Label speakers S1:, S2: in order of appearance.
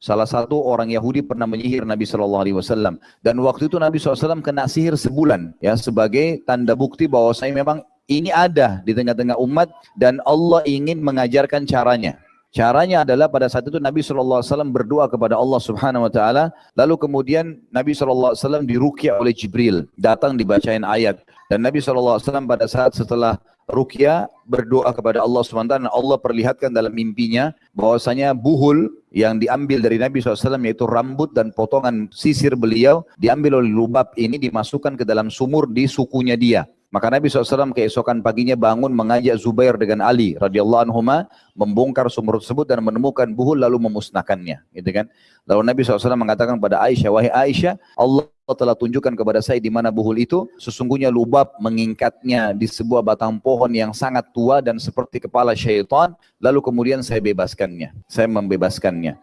S1: Salah satu orang Yahudi pernah menyihir Nabi Shallallahu Alaihi Wasallam dan waktu itu Nabi SAW kena sihir sebulan ya sebagai tanda bukti bahwa saya memang ini ada di tengah-tengah umat dan Allah ingin mengajarkan caranya. Caranya adalah pada saat itu Nabi SAW berdoa kepada Allah Subhanahu Wa Taala. Lalu kemudian Nabi SAW dirukyah oleh Jibril. Datang dibacain ayat. Dan Nabi SAW pada saat setelah rukyah berdoa kepada Allah SWT Allah perlihatkan dalam mimpinya bahwasanya buhul yang diambil dari Nabi SAW yaitu rambut dan potongan sisir beliau diambil oleh lubab ini dimasukkan ke dalam sumur di sukunya dia. Maka Nabi SAW keesokan paginya bangun mengajak Zubair dengan Ali radhiyallahu anhu membongkar sumur tersebut dan menemukan buhul lalu memusnahkannya, gitu kan? Lalu Nabi SAW mengatakan kepada Aisyah, wahai Aisyah, Allah telah tunjukkan kepada saya di mana buhul itu, sesungguhnya lubab mengingkatnya di sebuah batang pohon yang sangat tua dan seperti kepala syaitan, lalu kemudian saya bebaskannya, saya membebaskannya.